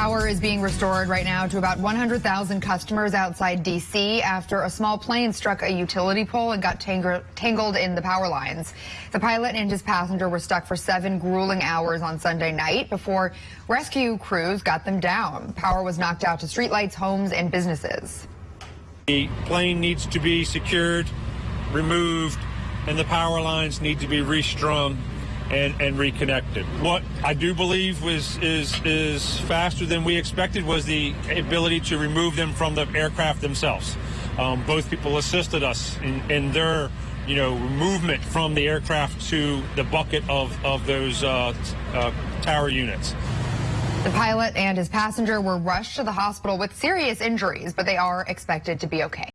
Power is being restored right now to about 100,000 customers outside D.C. after a small plane struck a utility pole and got tangled in the power lines. The pilot and his passenger were stuck for seven grueling hours on Sunday night before rescue crews got them down. Power was knocked out to streetlights, homes, and businesses. The plane needs to be secured, removed, and the power lines need to be restrung and, and reconnected. What I do believe was is is faster than we expected was the ability to remove them from the aircraft themselves. Um, both people assisted us in, in, their you know movement from the aircraft to the bucket of of those uh, uh, tower units. The pilot and his passenger were rushed to the hospital with serious injuries, but they are expected to be okay.